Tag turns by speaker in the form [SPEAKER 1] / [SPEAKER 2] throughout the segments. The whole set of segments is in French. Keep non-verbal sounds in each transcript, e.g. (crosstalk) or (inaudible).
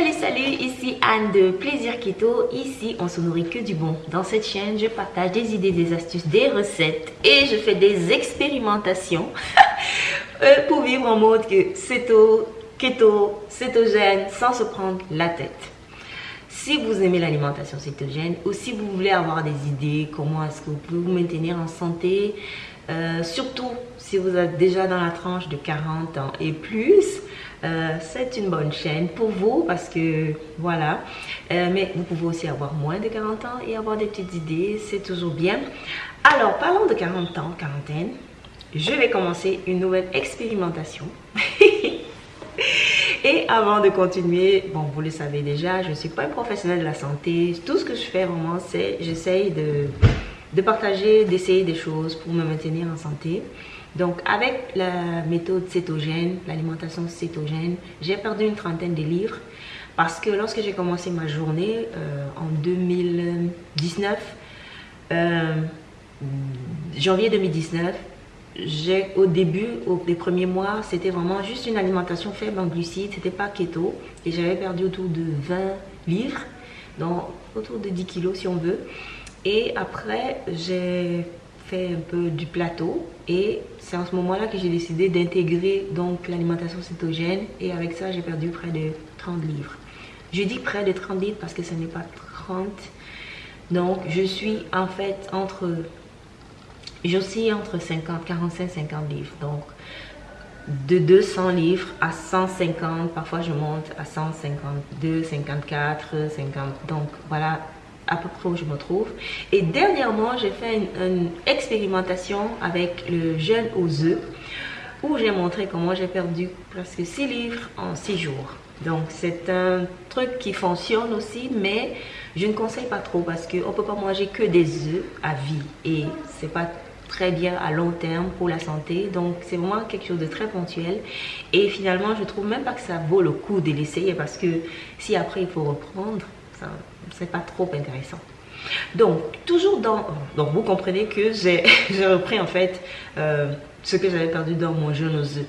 [SPEAKER 1] Salut salut, ici Anne de Plaisir Keto. Ici, on se nourrit que du bon. Dans cette chaîne, je partage des idées, des astuces, des recettes et je fais des expérimentations (laughs) euh, pour vivre en mode que céto, keto, cétogène sans se prendre la tête. Si vous aimez l'alimentation cétogène ou si vous voulez avoir des idées, comment est-ce que vous pouvez vous maintenir en santé, euh, surtout si vous êtes déjà dans la tranche de 40 ans et plus, euh, c'est une bonne chaîne pour vous parce que voilà. Euh, mais vous pouvez aussi avoir moins de 40 ans et avoir des petites idées, c'est toujours bien. Alors, parlons de 40 ans, quarantaine. Je vais commencer une nouvelle expérimentation. (laughs) et avant de continuer, bon, vous le savez déjà, je ne suis pas un professionnel de la santé. Tout ce que je fais vraiment, c'est j'essaye de, de partager, d'essayer des choses pour me maintenir en santé. Donc, avec la méthode cétogène, l'alimentation cétogène, j'ai perdu une trentaine de livres parce que lorsque j'ai commencé ma journée euh, en 2019, euh, janvier 2019, j'ai au début, au, les premiers mois, c'était vraiment juste une alimentation faible en glucides, c'était pas keto et j'avais perdu autour de 20 livres, donc autour de 10 kilos si on veut. Et après, j'ai un peu du plateau et c'est en ce moment-là que j'ai décidé d'intégrer l'alimentation cétogène et avec ça j'ai perdu près de 30 livres. Je dis près de 30 livres parce que ce n'est pas 30. Donc je suis en fait entre j'oscille entre 50 45 50 livres. Donc de 200 livres à 150, parfois je monte à 152, 54, 50. Donc voilà à peu près où je me trouve. Et dernièrement, j'ai fait une, expérimentation avec le jeûne aux œufs où j'ai montré comment j'ai perdu presque 6 livres en 6 jours. Donc c'est un truc qui fonctionne aussi, mais je ne conseille pas trop parce qu'on ne peut pas manger que des œufs à vie et c'est pas très bien à long terme pour la santé. Donc c'est vraiment quelque chose de très ponctuel et finalement je trouve même pas que ça vaut le coup de l'essayer parce que si après il faut reprendre, c'est pas trop intéressant. Donc, toujours dans... Donc, vous comprenez que j'ai (laughs) repris en fait euh, ce que j'avais perdu dans mon jeune aux œufs.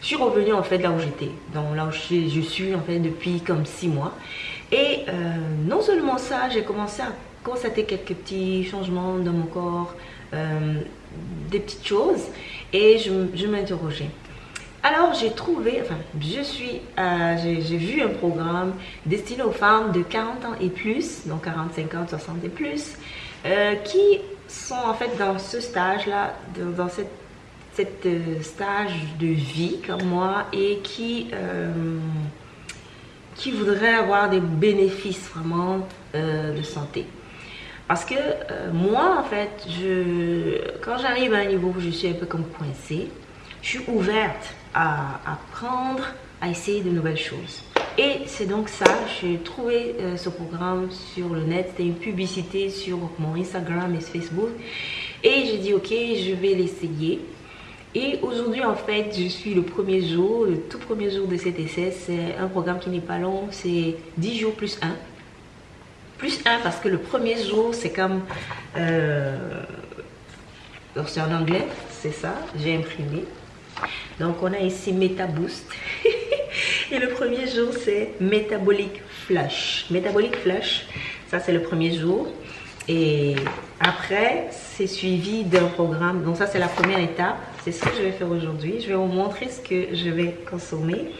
[SPEAKER 1] Je suis revenue en fait là où j'étais, donc là où je, suis en fait depuis comme six mois. Et euh, non seulement ça, j'ai commencé à constater quelques petits changements dans mon corps, euh, des petites choses, et je, je m'interrogeais. Alors j'ai trouvé, enfin je suis, euh, j'ai vu un programme destiné aux femmes de 40 ans et plus, donc 40, 50, 60 et plus, euh, qui sont en fait dans ce stage-là, dans, cette, cette euh, stage de vie comme moi et qui, qui voudraient avoir des bénéfices vraiment de santé. Parce que moi, en fait, je, quand j'arrive à un niveau où je suis un peu comme coincée, je suis ouverte à apprendre, à essayer de nouvelles choses. Et c'est donc ça, j'ai trouvé euh, ce programme sur le net, c'était une publicité sur mon Instagram et Facebook. Et j'ai dit, ok, je vais l'essayer. Et aujourd'hui, en fait, je suis le premier jour, le tout premier jour de cet essai. C'est un programme qui n'est pas long, c'est 10 jours plus 1. Plus 1 parce que le premier jour, c'est comme... Euh, c'est en anglais, c'est ça, j'ai imprimé. Donc on a ici Boost (laughs) Et le premier jour, c'est Metabolic Flush. Metabolic Flush, ça c'est le premier jour. Et après, c'est suivi d'un programme. Donc ça, c'est la première étape. C'est ce que je vais faire aujourd'hui. Je vais vous montrer ce que je vais consommer.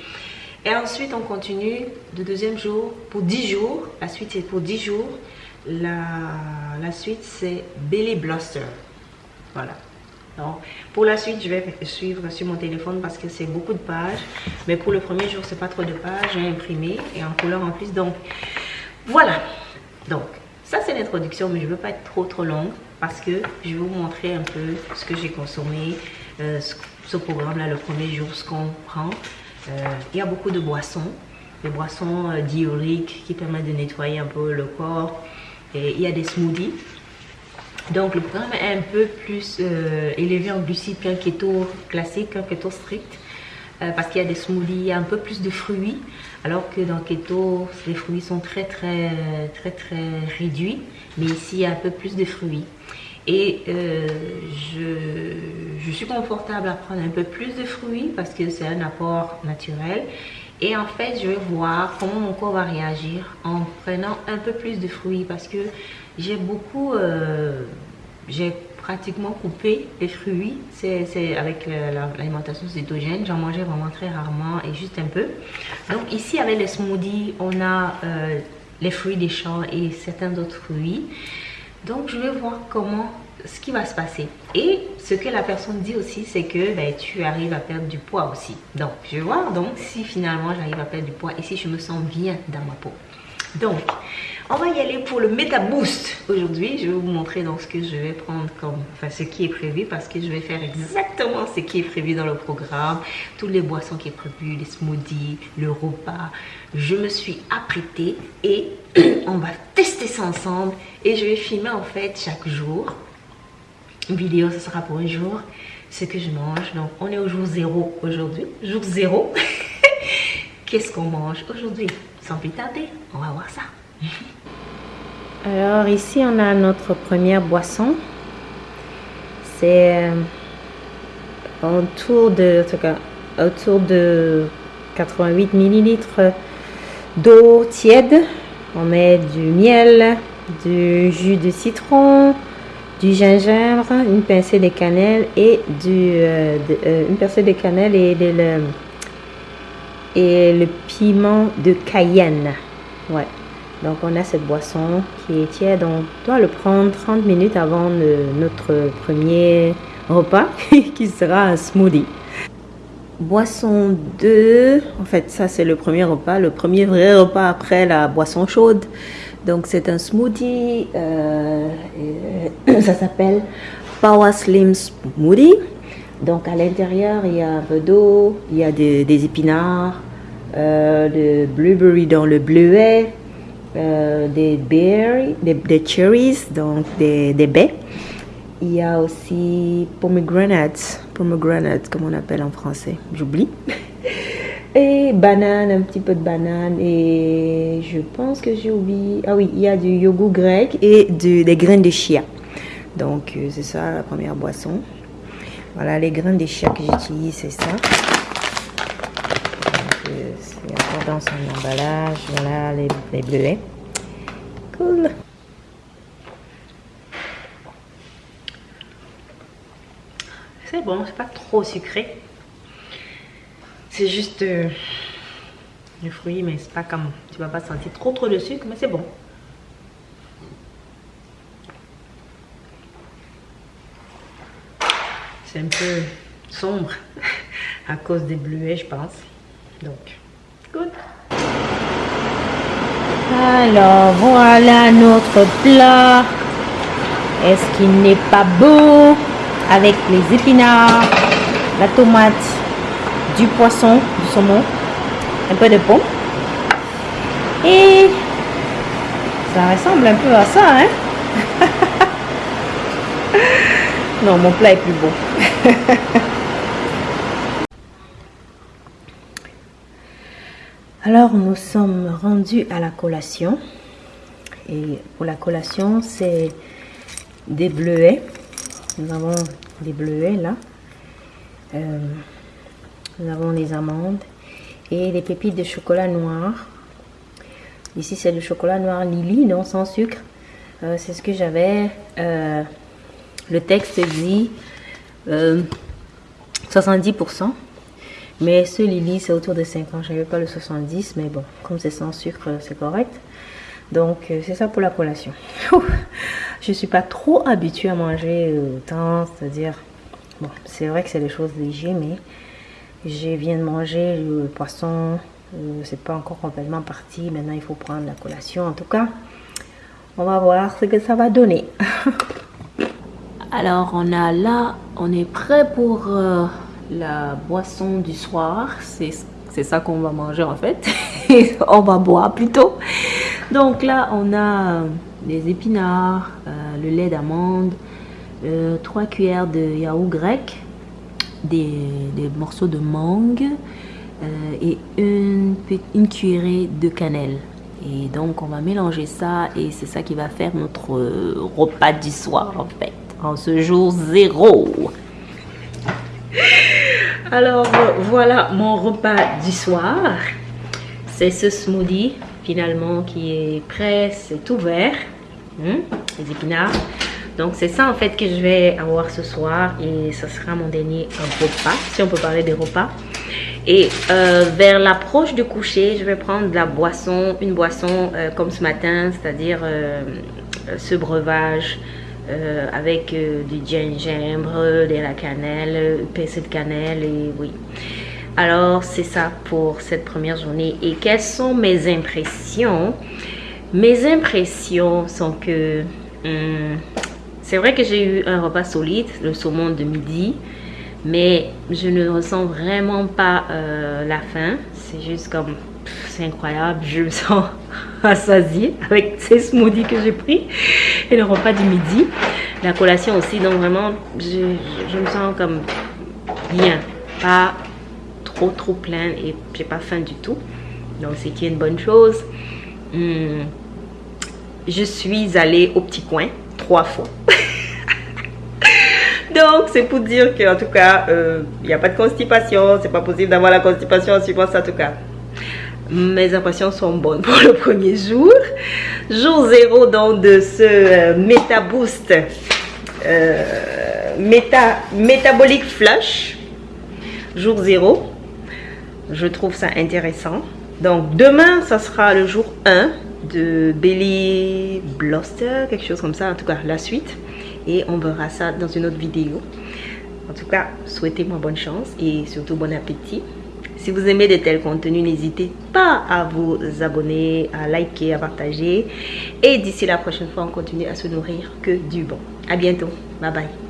[SPEAKER 1] Et ensuite, on continue le deuxième jour pour 10 jours. La suite, c'est pour 10 jours. La, la suite, c'est Belly Bluster. Voilà pour la suite, je vais suivre sur mon téléphone parce que c'est beaucoup de pages. Mais pour le premier jour, c'est pas trop de pages. J'ai imprimé et en couleur en plus. Donc, voilà. Donc, ça c'est l'introduction, mais je veux pas être trop trop longue parce que je vais vous montrer un peu ce que j'ai consommé, euh, ce, programme-là, le premier jour, ce qu'on prend. Euh, il y a beaucoup de boissons, des boissons euh, qui permettent de nettoyer un peu le corps. Et il y a des smoothies donc le programme est un peu plus euh, élevé en glucides qu'un keto classique, qu'un keto strict. Euh, parce qu'il y a des smoothies, il y a un peu plus de fruits, alors que dans keto, les fruits sont très très très très réduits, mais ici il y a un peu plus de fruits. Et euh, je, je, suis confortable à prendre un peu plus de fruits parce que c'est un apport naturel. Et en fait, je vais voir comment mon corps va réagir en prenant un peu plus de fruits parce que j'ai beaucoup... Euh, j'ai pratiquement coupé les fruits. C'est avec l'alimentation cétogène. J'en mangeais vraiment très rarement et juste un peu. Donc ici, avec les smoothies, on a euh, les fruits des champs et certains autres fruits. Donc je vais voir comment ce qui va se passer. Et ce que la personne dit aussi, c'est que ben, tu arrives à perdre du poids aussi. Donc, je vais voir donc si finalement j'arrive à perdre du poids et si je me sens bien dans ma peau. Donc, on va y aller pour le Meta Boost aujourd'hui. Je vais vous montrer donc ce que je vais prendre comme, enfin ce qui est prévu parce que je vais faire exactement ce qui est prévu dans le programme. Toutes les boissons qui est prévues, les smoothies, le repas. Je me suis apprêtée et (clears throat) on va tester ça ensemble et je vais filmer en fait chaque jour vidéo, ce sera pour un jour, ce que je mange. Donc, on est au jour zéro aujourd'hui. Jour zéro. (laughs) Qu'est-ce qu'on mange aujourd'hui? Sans plus tarder, on va voir ça. (laughs)
[SPEAKER 2] Alors, ici, on a notre première boisson. C'est euh, autour de, en tout cas, autour de 88 millilitres d'eau tiède. On met du miel, du jus de citron, du gingembre, une pincée de cannelle et du, euh, euh, une pincée de cannelle et, de le, et le piment de Cayenne. Ouais. Donc on a cette boisson qui est tiède. On doit le prendre 30 minutes avant notre premier repas (laughs) qui sera un smoothie. Boisson 2, en fait ça c'est le premier repas, le premier vrai repas après la boisson chaude. Donc c'est un smoothie, euh, (coughs) ça s'appelle Power Slim Smoothie. Donc à l'intérieur il y a un peu d'eau, il y a des, épinards, euh, le blueberry dans le bleuet, euh, des berries, des, cherries, donc des, des, baies. Il y a aussi pomegranate, pomegranate comme on appelle en français, j'oublie. (laughs) Et banane, un petit peu de banane. Et je pense que j'ai oublié. Ah oui, il y a du yogourt grec et des graines de chia. Donc, euh, c'est ça la première boisson. Voilà, les graines de chia que j'utilise, c'est ça. Euh, c'est encore dans son emballage. Voilà, les, les bleuets. Cool.
[SPEAKER 1] C'est bon, c'est pas trop sucré. C'est juste euh, le fruit, mais c'est pas comme... Tu vas pas sentir trop trop de sucre, mais c'est bon. C'est un peu sombre (laughs) à cause des bleuets, je pense. Donc, good.
[SPEAKER 2] Alors, voilà notre plat. Est-ce qu'il n'est pas beau? Avec les épinards, la tomate du poisson, du saumon, un peu de pomme. Et ça ressemble un peu à ça, hein (laughs) Non, mon plat est plus beau. (laughs) Alors, nous sommes rendus à la collation. Et pour la collation, c'est des bleuets. Nous avons des bleuets là. Euh, nous avons les amandes et les pépites de chocolat noir. Ici, c'est le chocolat noir Lily, non sans sucre. Euh, c'est ce que j'avais. Euh, le texte dit 70%. Euh, mais ce Lily, c'est autour de 50. Je n'avais pas le 70, mais bon, comme c'est sans sucre, c'est correct. Donc, c'est ça pour la collation. (laughs) je ne suis pas trop habituée à manger autant, c'est-à-dire... Bon, c'est vrai que c'est des choses légères, mais je viens de manger le poisson. Euh, c'est pas encore complètement parti. Maintenant, il faut prendre la collation. En tout cas, on va voir ce que ça va donner. (laughs) Alors, on a là, on est prêt pour euh, la boisson du soir. C'est ça qu'on va manger en fait. (laughs) on va boire plutôt. Donc là, on a des épinards, euh, le lait d'amande, 3 cuillères de yaourt grec, des, morceaux de mangue euh, et une, une cuillerée de cannelle. Et donc, on va mélanger ça et c'est ça qui va faire notre euh, repas du soir, en fait, en ce jour zéro. (laughs) Alors, voilà mon repas du soir. c'est ce smoothie finalement qui est prêt, c'est ouvert, hmm, les épinards. Donc c'est ça en fait que je vais avoir ce soir et ce sera mon dernier repas, si on peut parler des repas. Et euh, vers l'approche du coucher, je vais prendre de la boisson, une boisson euh, comme ce matin, c'est-à-dire euh, ce breuvage avec du gingembre, de la cannelle, pincée de cannelle et oui. Alors c'est ça pour cette première journée. Et quelles sont mes impressions? Mes impressions sont que hmm, c'est vrai que j'ai eu un repas solide, le saumon de midi mais je ne ressens vraiment pas euh, la faim. C'est juste comme, c'est incroyable, je me sens (laughs) assasiée avec ces smoothies que j'ai pris et le repas du midi. La collation aussi, donc vraiment, je, me sens comme bien, pas trop trop plein et j'ai pas faim du tout. Donc c'est une bonne chose. Hmm. Je suis allée au petit coin trois fois. (laughs) Donc, c'est pour dire qu'en tout cas, il euh, n'y a pas de constipation. C'est pas possible d'avoir la constipation en suivant ça, en tout cas. Mes impressions sont bonnes pour le premier jour. Jour zéro, donc, de ce euh, Meta Boost euh, méta, Metabolic Flush. Jour zéro. Je trouve ça intéressant. Donc, demain, ça sera le jour 1 de Belly Bluster, quelque chose comme ça, en tout cas, la suite et on verra ça dans une autre vidéo. En tout cas, souhaitez-moi bonne chance et surtout bon appétit. Si vous aimez de tels contenus, n'hésitez pas à vous abonner, à liker, à partager. Et d'ici la prochaine fois, on continue à se nourrir que du bon. À bientôt. Bye bye.